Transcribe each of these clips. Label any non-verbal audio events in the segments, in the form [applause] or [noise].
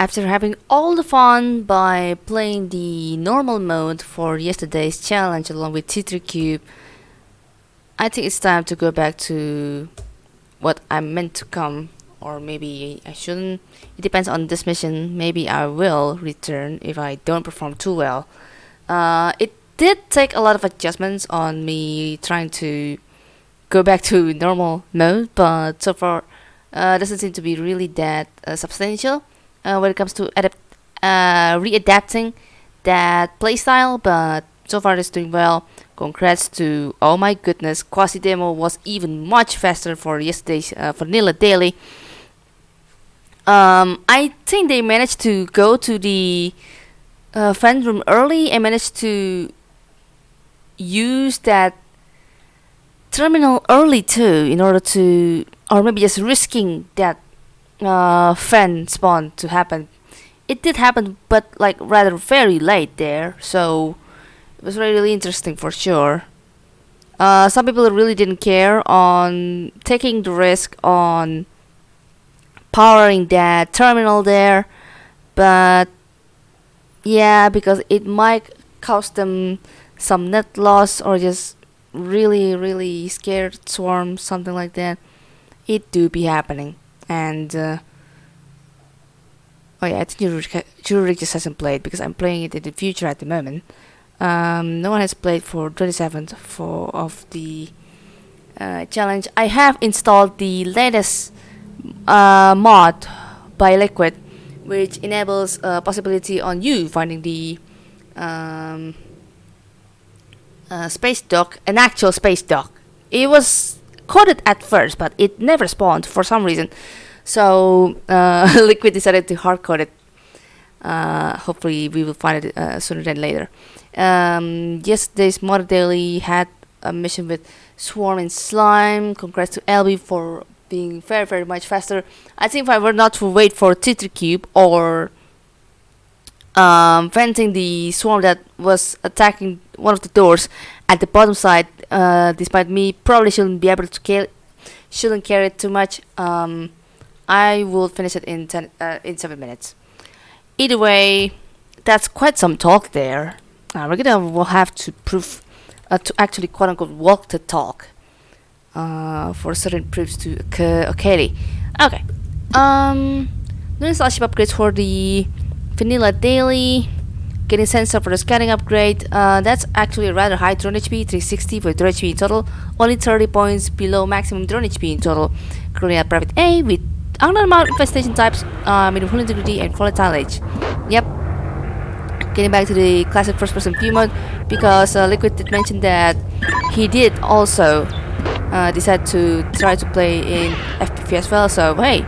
After having all the fun by playing the normal mode for yesterday's challenge along with T3 Cube, I think it's time to go back to what I'm meant to come or maybe I shouldn't. It depends on this mission. Maybe I will return if I don't perform too well. Uh, it did take a lot of adjustments on me trying to go back to [laughs] normal mode, but so far uh, doesn't seem to be really that uh, substantial uh, when it comes to adapt uh, readapting that playstyle, but so far it's doing well. Congrats to oh my goodness, Quasi demo was even much faster for yesterday's uh, vanilla daily. Um, I think they managed to go to the uh, fan room early and managed to use that terminal early too in order to or maybe just risking that uh, fan spawn to happen. It did happen, but like rather very late there, so it was really, interesting for sure. Uh, some people really didn't care on taking the risk on powering that terminal there, but yeah, because it might cost them some net loss or just really, really scared swarm, something like that. It do be happening and uh, oh yeah, I think Jurik just hasn't played because I'm playing it in the future at the moment. Um, no one has played for 27th for of the uh, challenge. I have installed the latest uh, mod by Liquid, which enables a possibility on you finding the um, uh, space dock, an actual space dock. It was coded at first, but it never spawned for some reason. So uh, [laughs] Liquid decided to hard code it. Uh, hopefully, we will find it uh, sooner than later. Um, yesterday's Modded Daily had a mission with Swarm and Slime. Congrats to LB for being very, very much faster. I think if I were not to wait for T3 Cube or um, venting the swarm that was attacking one of the doors at the bottom side, uh, despite me probably shouldn't be able to kill, shouldn't carry it too much. Um, I will finish it in ten uh, in seven minutes. Either way, that's quite some talk there. Uh, we're gonna will have to prove uh, to actually quote unquote walk the talk uh, for certain proofs to occur. Okay, okay. Um, doing scholarship upgrades for the vanilla daily getting sensor for the scanning upgrade. Uh, that's actually a rather high drone HP, 360 for drone HP in total, only 30 points below maximum drone HP in total. Currently at private A with amount infestation types, uh, medium hull integrity, and volatile age. Yep. Getting back to the classic first person view mode, because uh, Liquid did mention that he did also uh, decide to try to play in FPV as well, so hey,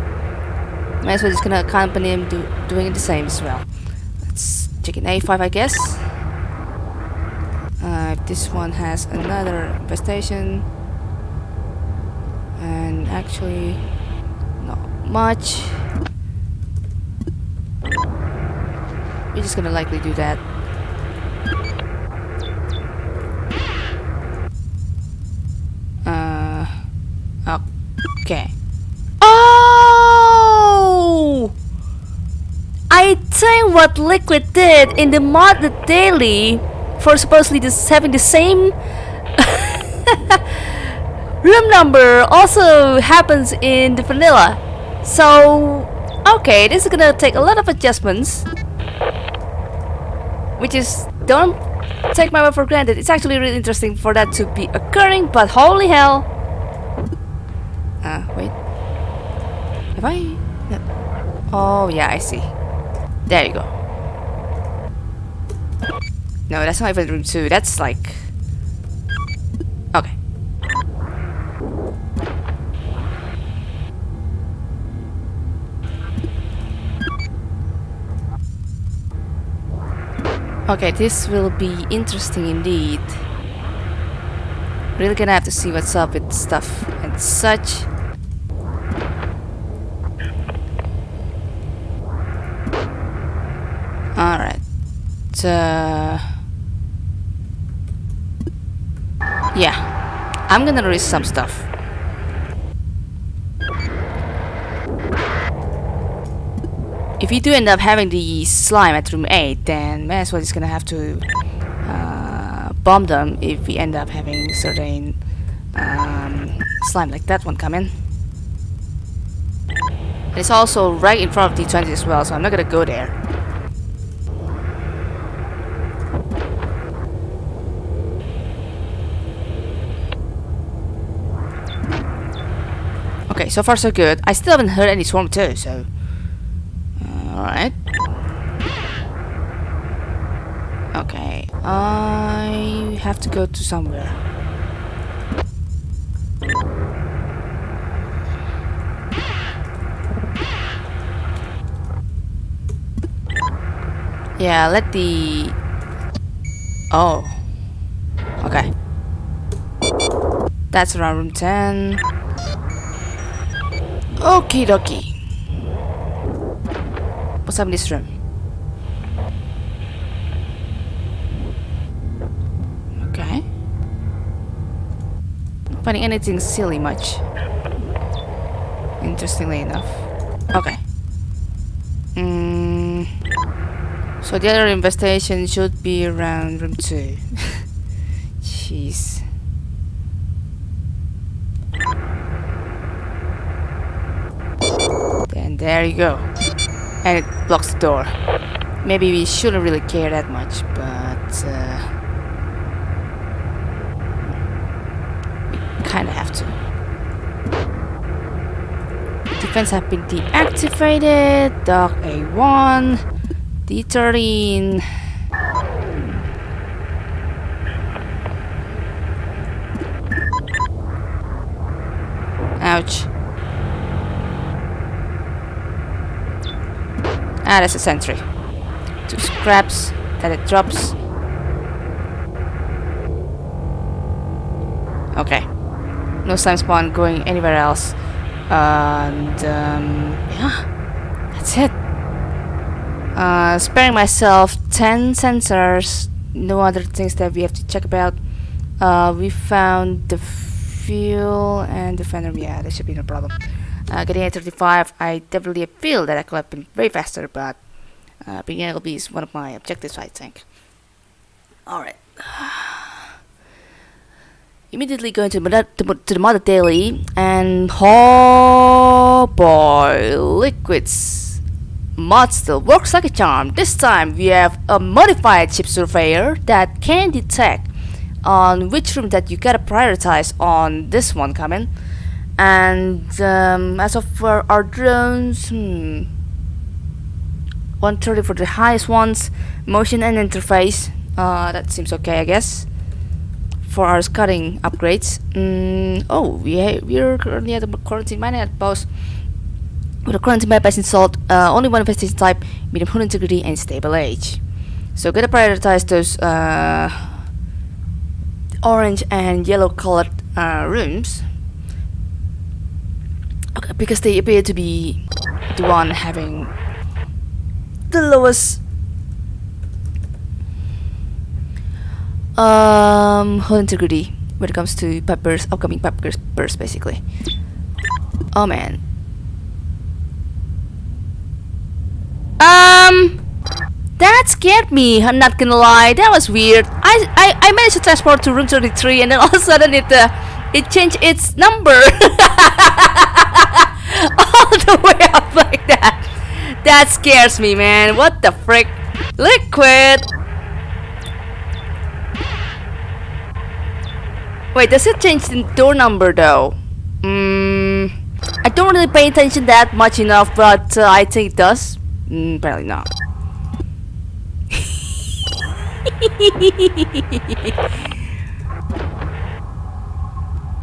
might as well just gonna accompany him do, doing the same as well. Let's Chicken A5 I guess. Uh, this one has another infestation. And actually not much. We're just gonna likely do that. Uh, okay. Think what Liquid did in the modded daily for supposedly just having the same [laughs] room number also happens in the vanilla. So, okay, this is gonna take a lot of adjustments. Which is, don't take my word for granted. It's actually really interesting for that to be occurring, but holy hell. Ah, uh, wait. Have I? Oh, yeah, I see. There you go. No, that's not even room 2. That's like... Okay. Okay, this will be interesting indeed. Really gonna have to see what's up with stuff and such. Alright. Uh, yeah. I'm gonna risk some stuff. if we do end up having the slime at room 8 then may as well just gonna have to uh, bomb them if we end up having certain um, slime like that one coming and it's also right in front of D20 as well so I'm not gonna go there Okay, so far so good. I still haven't heard any swarm too, so... Alright. Okay, I have to go to somewhere. Yeah, let the... Oh. Okay. That's around room 10. Okie dokie. What's up in this room? Okay. Not finding anything silly much. Interestingly enough. Okay. Mm, so the other investigation should be around room 2. [laughs] Jeez. Then there you go. And it blocks the door. Maybe we shouldn't really care that much, but uh, we kind of have to. Defense have been deactivated. Dog A1. D13. Ah, that's a sentry. Two scraps that it drops. Okay. No slime spawn going anywhere else. And, um, yeah. That's it. Uh, sparing myself 10 sensors. No other things that we have to check about. Uh, we found the fuel and the fender. Yeah, that should be no problem. Uh, getting a 35, I definitely feel that I could have been way faster, but uh, being LB is one of my objectives, I think. Alright. [sighs] Immediately going to the, mother, to the Mother Daily, and oh boy, liquids. Mod still works like a charm. This time we have a modified chip surveyor that can detect on which room that you gotta prioritize on this one coming and um, as of for our drones hmm, 130 for the highest ones motion and interface uh, that seems okay I guess for our scouting upgrades. Mm, oh we we're currently at the quarantine mining outpost with a quarantine bypass installed uh, only one infestation type medium hull integrity and stable age. So gotta prioritize those uh, orange and yellow colored uh, rooms Okay, because they appear to be the one having the lowest um hull integrity when it comes to burst, upcoming pipe burst basically. Oh man. Um that scared me, I'm not gonna lie, that was weird. I I, I managed to transport to room 33 and then all of a sudden it uh, it changed its number. [laughs] all [laughs] the way up like that. That scares me, man. What the frick? Liquid! Wait, does it change the door number though? Mm, I don't really pay attention that much enough, but uh, I think it does. Mm, apparently not.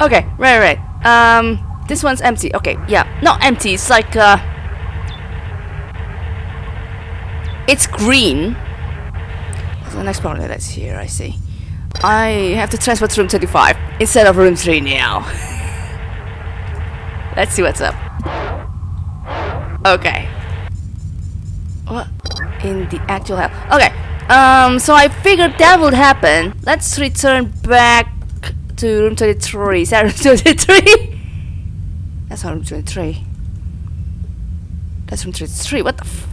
[laughs] okay, right, right. Um, this one's empty. Okay, yeah. Not empty. It's like, uh... It's green. So the next problem that's here, I see. I have to transfer to room 25 instead of room 3 now. [laughs] Let's see what's up. Okay. What in the actual hell? Okay. Um, so I figured that would happen. Let's return back to room 23. Is that room 23? [laughs] That's room 23. That's room 33. What the f-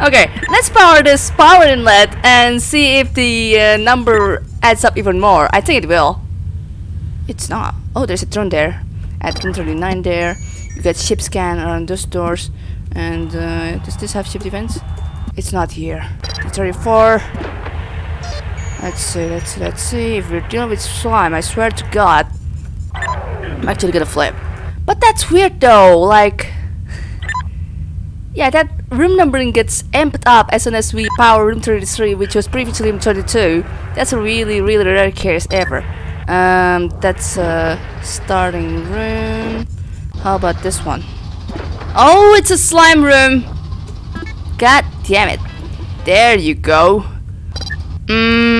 [laughs] Okay, let's power this power inlet and see if the uh, number adds up even more. I think it will. It's not. Oh, there's a drone there. At room 39 there. You got ship scan around those doors. And uh, does this have ship defense? It's not here. 34. Let's see, let's see, let's see. If we're dealing with slime, I swear to God, I'm actually gonna flip. But that's weird though, like... Yeah, that room numbering gets amped up as soon as we power room 33, which was previously room 22. That's a really, really rare case ever. Um, that's a starting room. How about this one? Oh, it's a slime room! God damn it. There you go. Mmm.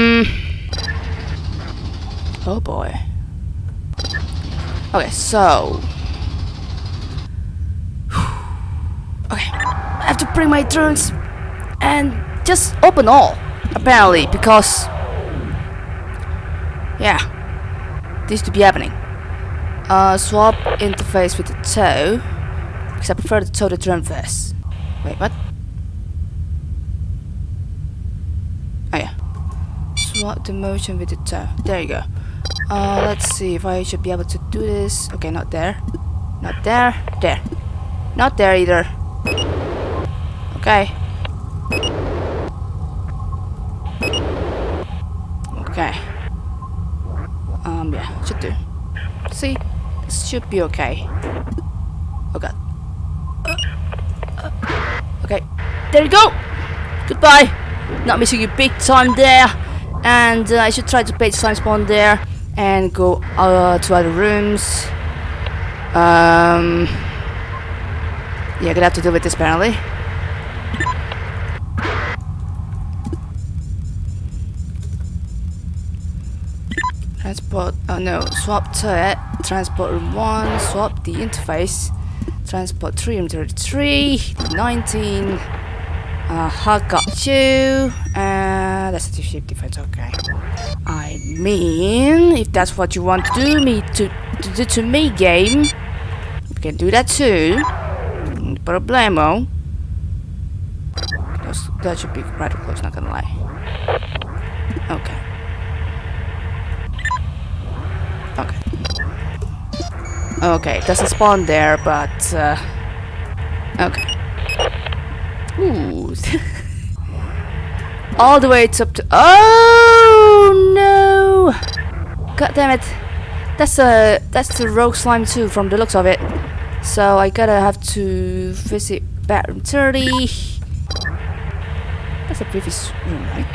Oh boy. Okay, so. [sighs] Okay, I have to bring my drones and just open all, apparently, because. Yeah, this to be happening. Uh, swap interface with the tow, because I prefer the tow to drone first. Wait, what? Oh yeah. Swap the motion with the tow. There you go. Uh, let's see if I should be able to do this. Okay, not there. Not there. There. Not there either. Okay. Okay. Um, yeah, should do. See? This should be okay. Oh god. Okay. There you go! Goodbye! Not missing you big time there. And uh, I should try to page slime spawn there and go uh, to other rooms. Um, yeah, gonna have to deal with this apparently. Transport, oh no, swap turret, transport room 1, swap the interface, transport 3 room 33, 19, uh, I got you, uh, that's a ship defense, okay. I mean, if that's what you want to do me to, to do to me, game, we can do that too. No problemo. That's, that should be rather close, not gonna lie. Okay. Okay. Okay, doesn't spawn there, but uh, okay. Ooh. [laughs] All the way it's up to. Oh no! God damn it! That's a that's the rogue slime too, from the looks of it. So I gotta have to visit bathroom 30. That's a previous room, right?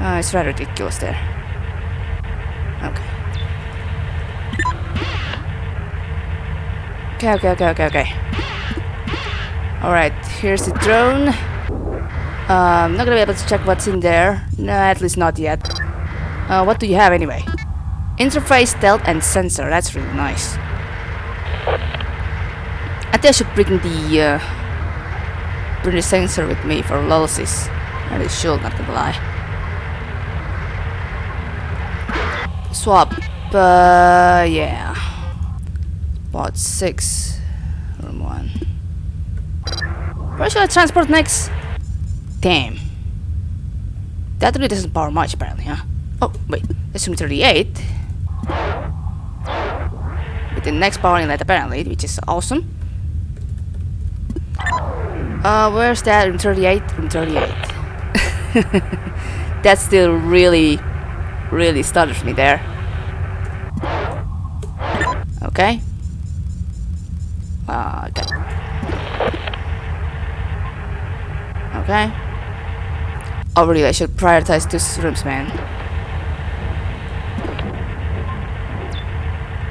Uh, it's rather ridiculous there. Okay. Okay, okay, okay, okay, okay. Alright, here's the drone. Um, not gonna be able to check what's in there. No, at least not yet. Uh, what do you have anyway? Interface, stealth, and sensor. That's really nice. I think I should bring the uh, bring the sensor with me for lulsies. I really should, not gonna lie. Swap. Uh, yeah. Spot six. Room one. Where should I transport next? Damn. That really doesn't power much apparently, huh? Oh, wait. That's room 38. With the next power inlet apparently, which is awesome. Uh, where's that? Room 38? Room 38. [laughs] that still really, really stutters me there. Okay. Uh, okay. Okay. Oh, really? I should prioritize two rooms, man.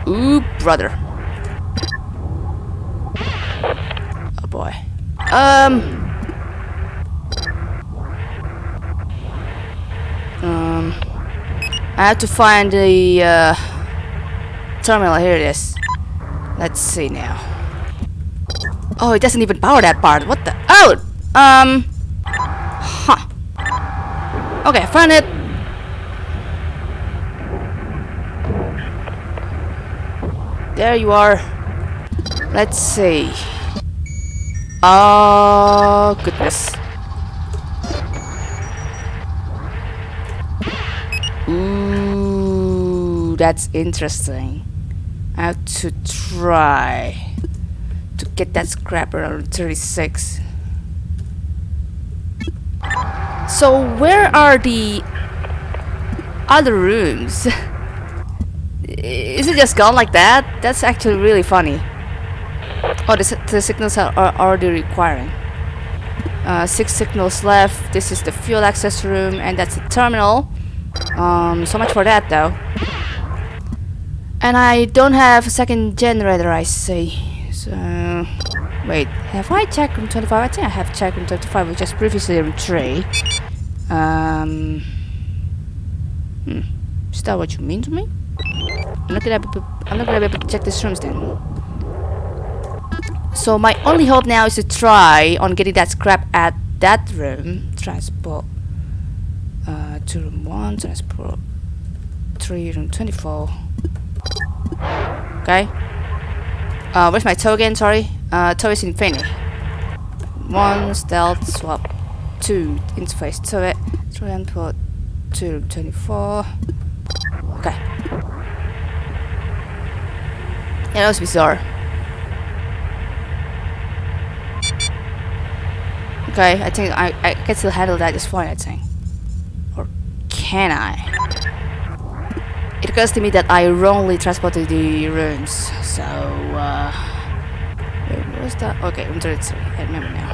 Ooh, brother. Oh boy. Um. Um. I have to find the uh, terminal. Here it is. Let's see now. Oh, it doesn't even power that part. What the? Oh! Um. Okay, found it. There you are. Let's see. Oh, goodness. Ooh, that's interesting. I have to try to get that scrapper on 36. So where are the other rooms? Is it just gone like that? That's actually really funny. Oh, the, the signals are, are already requiring. Uh, six signals left. This is the fuel access room, and that's the terminal. Um, so much for that, though. And I don't have a second generator, I see. So, wait, have I checked room 25? I think I have checked room 25, which is previously room 3. Um, hmm. Is that what you mean to me? I'm not gonna be, I'm not gonna be able to check these rooms then. So my only hope now is to try on getting that scrap at that room. Transport uh, to room 1, transport 3, room 24. Okay. Uh, where's my token? Sorry. Uh, is Infinity. 1, stealth, swap. 2, interface turret. 3, transport 2, room 24. Okay. Yeah, that was bizarre. Okay, I think I, I can still handle that just fine, I think. Or can I? It occurs to me that I wrongly transported the rooms, so, uh... Was that? Okay, room 33, I remember now.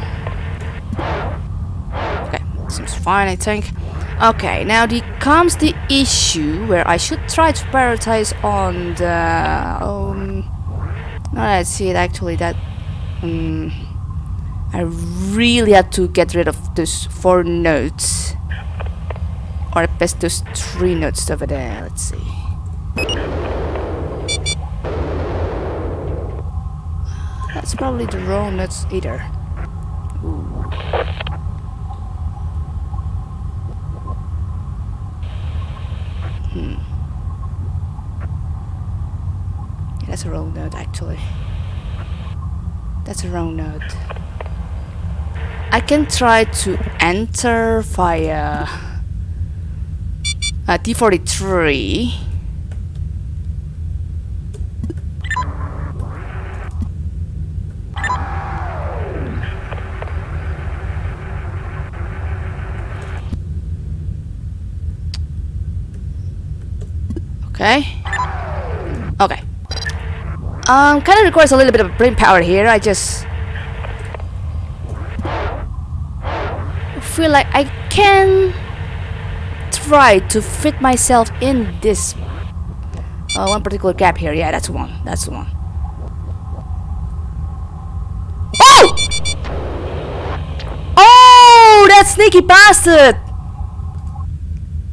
Okay, seems fine, I think. Okay, now the comes the issue where I should try to prioritize on the... Um, now I see it, actually, that... Um, I really had to get rid of those four notes. Or best those three notes over there. Let's see. That's probably the wrong notes either. Ooh. Hmm. That's a wrong note actually. That's a wrong note. I can try to enter via uh, D43 Okay. Okay. Um, kind of requires a little bit of brain power here. I just feel like I can try to fit myself in this uh, one particular gap here. Yeah, that's one. That's one. Oh! Oh, that sneaky bastard!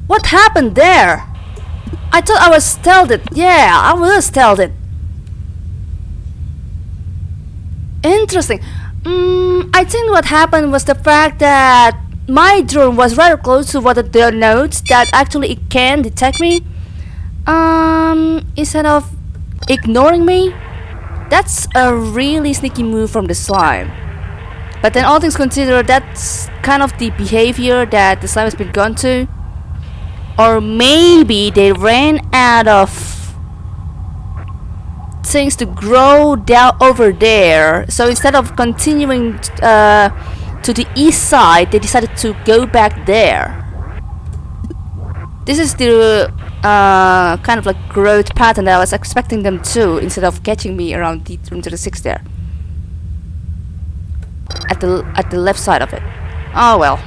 What happened there? I thought I was stealthed. Yeah, I was stealthed. Interesting. Mm, I think what happened was the fact that my drone was rather close to what the notes that actually it can detect me. Um, instead of ignoring me, that's a really sneaky move from the slime. But then all things considered, that's kind of the behavior that the slime has been gone to. Or maybe they ran out of things to grow down over there. So instead of continuing uh, to the east side, they decided to go back there. This is the uh, kind of like growth pattern that I was expecting them to, instead of catching me around the room to the six there. At the at the left side of it. Oh well.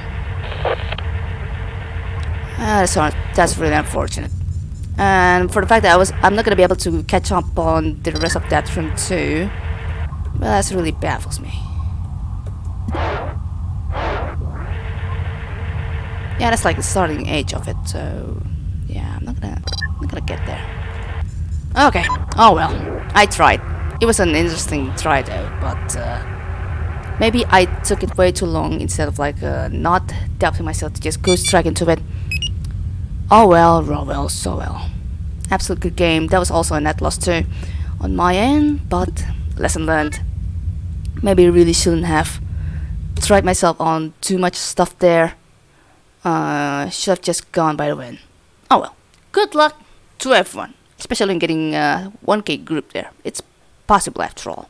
Uh, that's, that's really unfortunate. And for the fact that I was, I'm not gonna be able to catch up on the rest of that room too. Well, that's really baffles me. Yeah, that's like the starting age of it. So yeah, I'm not gonna, I'm not gonna get there. Okay. Oh well, I tried. It was an interesting try though, but uh, maybe I took it way too long instead of like uh, not doubting myself to just go straight into it. Oh well, oh well, so well. Absolute good game. That was also a net loss too. on my end, but lesson learned. Maybe really shouldn't have tried myself on too much stuff there. Uh, should have just gone by the win. Oh well. Good luck to everyone, especially in getting uh, 1k group there. It's possible after all.